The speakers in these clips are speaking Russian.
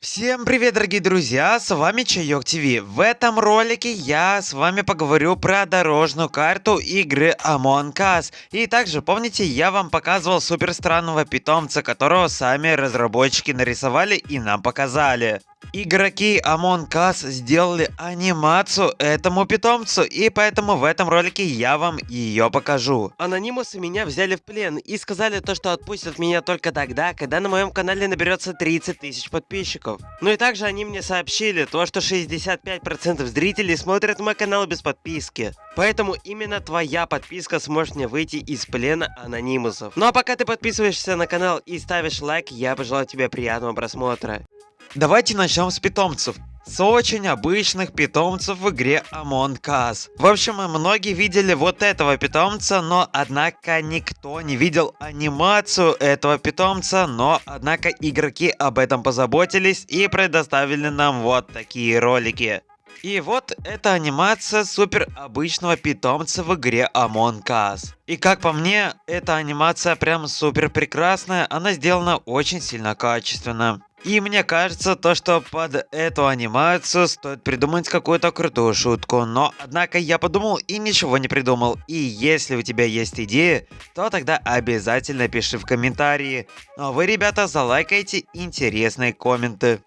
Всем привет, дорогие друзья, с вами Чайок ТВ. В этом ролике я с вами поговорю про дорожную карту игры Among Us. И также, помните, я вам показывал супер странного питомца, которого сами разработчики нарисовали и нам показали. Игроки Among Us сделали анимацию этому питомцу, и поэтому в этом ролике я вам ее покажу. Анонимусы меня взяли в плен и сказали то, что отпустят меня только тогда, когда на моем канале наберется 30 тысяч подписчиков. Ну и также они мне сообщили то, что 65% зрителей смотрят мой канал без подписки. Поэтому именно твоя подписка сможет мне выйти из плена анонимусов. Ну а пока ты подписываешься на канал и ставишь лайк, я пожелаю тебе приятного просмотра. Давайте начнем с питомцев. С очень обычных питомцев в игре Among Us. В общем, многие видели вот этого питомца, но однако никто не видел анимацию этого питомца, но однако игроки об этом позаботились и предоставили нам вот такие ролики. И вот эта анимация супер обычного питомца в игре Among Us. И как по мне, эта анимация прям супер прекрасная, она сделана очень сильно качественно. И мне кажется, то, что под эту анимацию стоит придумать какую-то крутую шутку. Но, однако, я подумал и ничего не придумал. И если у тебя есть идеи, то тогда обязательно пиши в комментарии. Ну а вы, ребята, залайкайте интересные комменты.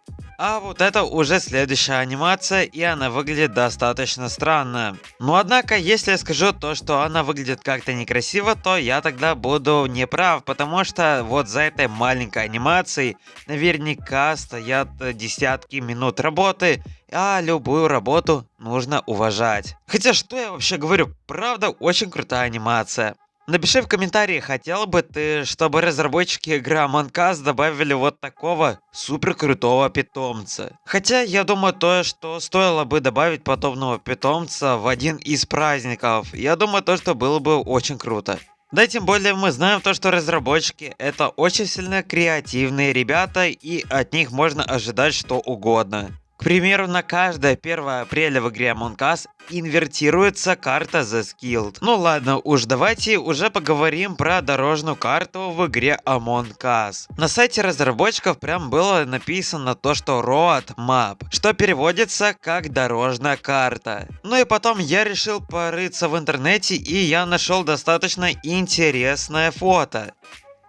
А вот это уже следующая анимация, и она выглядит достаточно странно. Но однако, если я скажу то, что она выглядит как-то некрасиво, то я тогда буду неправ, потому что вот за этой маленькой анимацией наверняка стоят десятки минут работы, а любую работу нужно уважать. Хотя что я вообще говорю, правда очень крутая анимация. Напиши в комментарии, хотел бы ты, чтобы разработчики игры Among Us добавили вот такого супер крутого питомца. Хотя я думаю то, что стоило бы добавить подобного питомца в один из праздников. Я думаю то, что было бы очень круто. Да, тем более мы знаем то, что разработчики это очень сильно креативные ребята и от них можно ожидать что угодно. К примеру, на каждое 1 апреля в игре Among Us инвертируется карта The Skilled. Ну ладно, уж давайте уже поговорим про дорожную карту в игре Among Us. На сайте разработчиков прям было написано то, что Road Map, что переводится как дорожная карта. Ну и потом я решил порыться в интернете и я нашел достаточно интересное фото.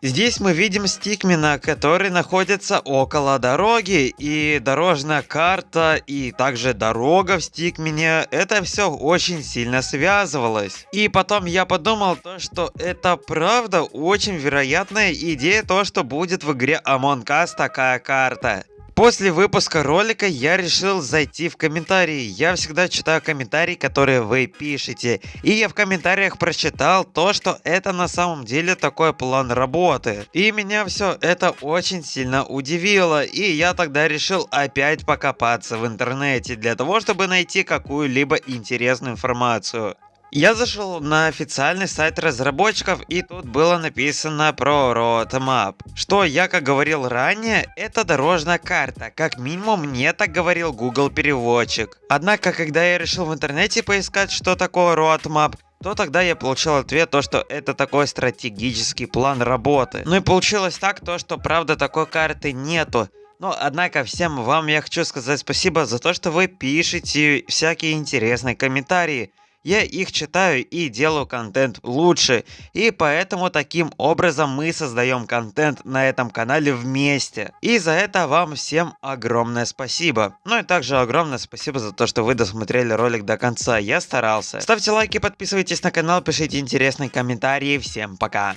Здесь мы видим стикмена, который находится около дороги, и дорожная карта, и также дорога в стикмене, это все очень сильно связывалось. И потом я подумал то, что это правда очень вероятная идея, то, что будет в игре Among Us такая карта. После выпуска ролика я решил зайти в комментарии. Я всегда читаю комментарии, которые вы пишете. И я в комментариях прочитал то, что это на самом деле такой план работы. И меня все это очень сильно удивило. И я тогда решил опять покопаться в интернете для того, чтобы найти какую-либо интересную информацию. Я зашел на официальный сайт разработчиков и тут было написано про Roadmap. Что я, как говорил ранее, это дорожная карта, как минимум мне так говорил Google переводчик. Однако, когда я решил в интернете поискать, что такое Roadmap, то тогда я получил ответ, то что это такой стратегический план работы. Ну и получилось так, то что правда такой карты нету. Но, однако, всем вам я хочу сказать спасибо за то, что вы пишете всякие интересные комментарии. Я их читаю и делаю контент лучше. И поэтому таким образом мы создаем контент на этом канале вместе. И за это вам всем огромное спасибо. Ну и также огромное спасибо за то, что вы досмотрели ролик до конца. Я старался. Ставьте лайки, подписывайтесь на канал, пишите интересные комментарии. Всем пока.